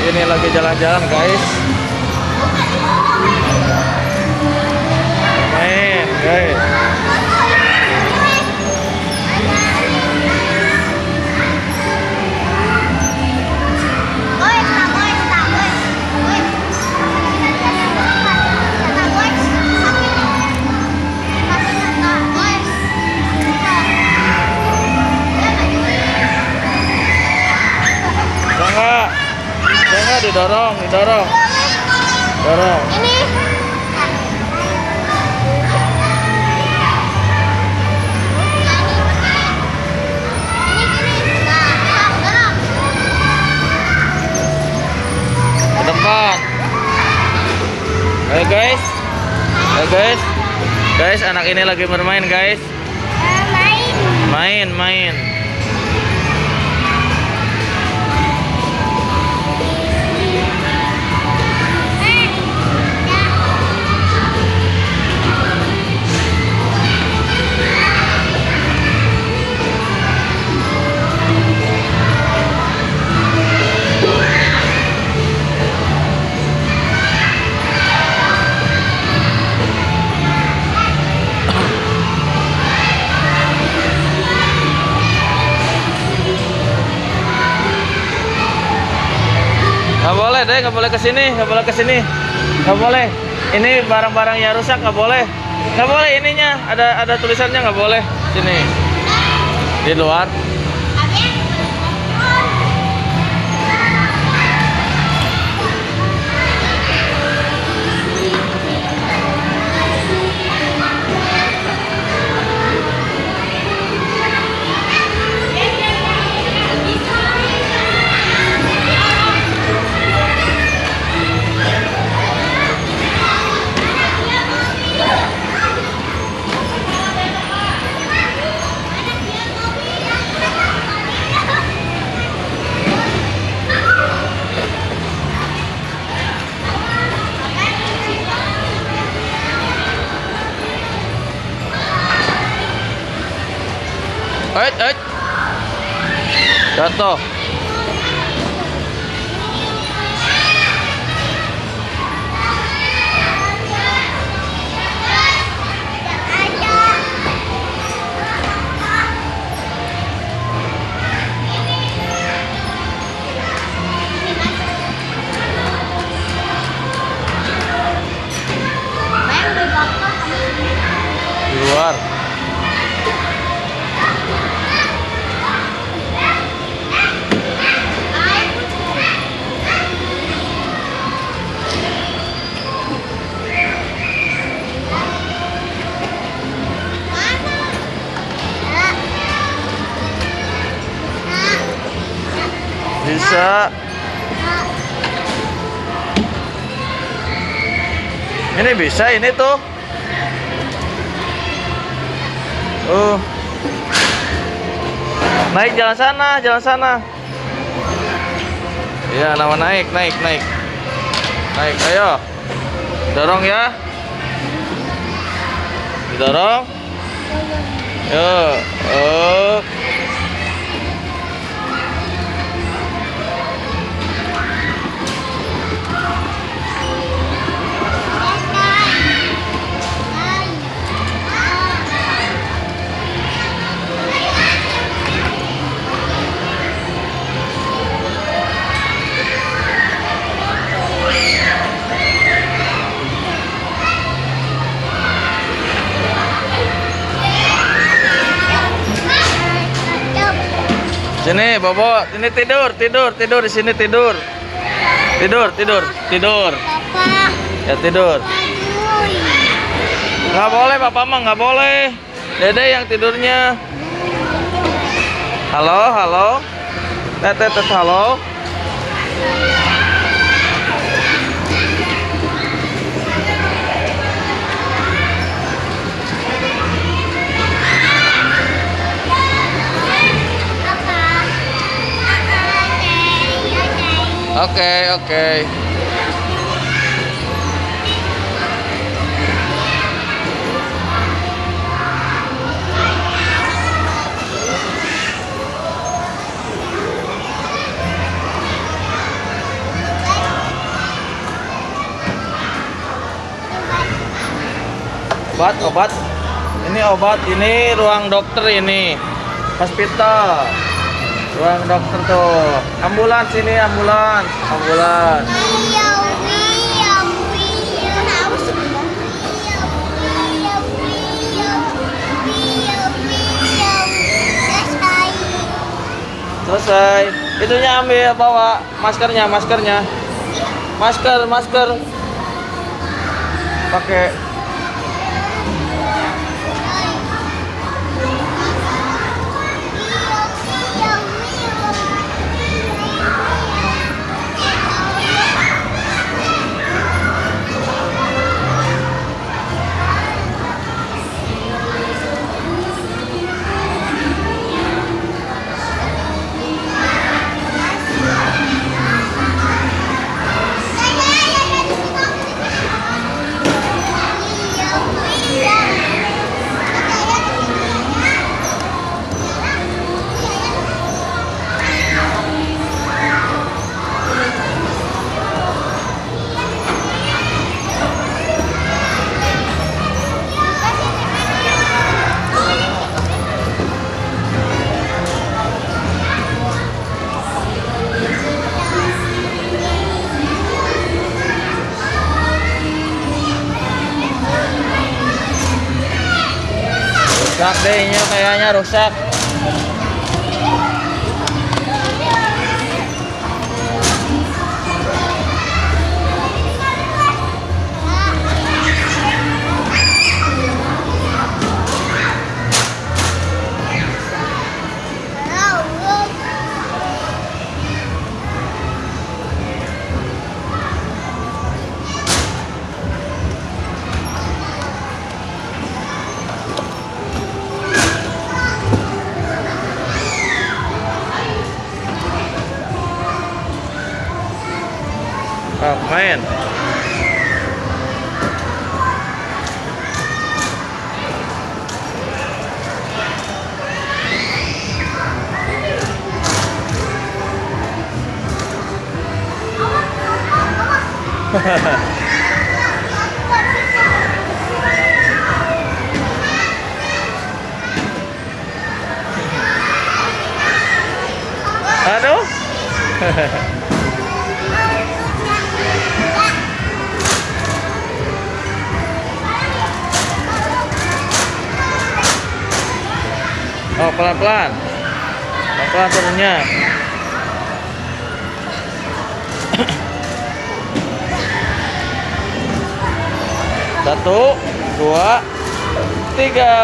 ini lagi jalan-jalan guys jangan didorong, didorong, dorong. Ini ke depan. Ayo guys, ayo guys, guys anak ini lagi bermain guys, main main. Nggak deh, nggak boleh ke sini, nggak boleh ke sini, nggak boleh. Ini barang-barang yang rusak nggak boleh, nggak boleh ininya. Ada ada tulisannya nggak boleh. Sini. Di luar. Eh, eh. Jatuh. Luar. Bisa. Ini bisa ini tuh. Oh. Naik jalan sana, jalan sana. Iya, nama naik, naik, naik. Naik, ayo. Dorong ya. Didorong. Yo. Oh. Sini, Bobo. Ini tidur, tidur, tidur di sini tidur. Tidur, tidur, tidur. Papa, Ya tidur. Nggak boleh, Papa mah nggak boleh. Dede yang tidurnya. Halo, halo. Tete, tete, halo. oke oke. Obat obat. Ini obat ini ruang dokter ini. Hospital ruang dokter tuh. Ambulans ini ambulans. Ambulans. Selesai. Itunya ambil bawa maskernya maskernya. Masker masker. Pakai kayaknya rusak aduh. Oh pelan pelan pelan pelan turunnya satu dua tiga